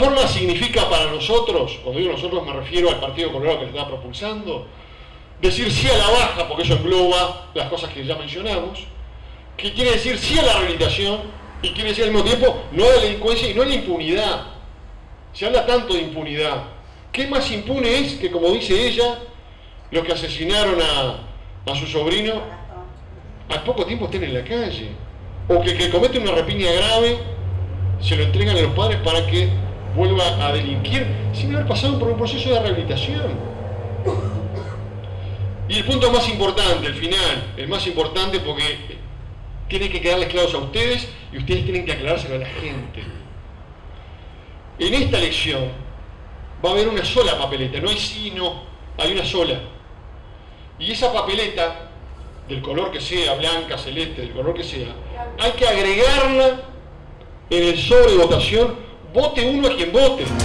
nada significa para nosotros, cuando digo nosotros me refiero al Partido Colorado que se está propulsando, decir sí a la baja, porque eso engloba las cosas que ya mencionamos, que quiere decir sí a la rehabilitación y quiere decir al mismo tiempo no a la delincuencia y no a la impunidad. Se habla tanto de impunidad. ¿Qué más impune es que, como dice ella, los que asesinaron a, a su sobrino al poco tiempo estén en la calle? O que el que comete una rapiña grave se lo entregan a los padres para que vuelva a delinquir sin haber pasado por un proceso de rehabilitación. Y el punto más importante, el final, el más importante porque tiene que quedarles claros a ustedes y ustedes tienen que aclarárselo a la gente. En esta elección va a haber una sola papeleta, no hay sí, no, hay una sola. Y esa papeleta, del color que sea, blanca, celeste, del color que sea, hay que agregarla en el sobre votación, vote uno a quien vote.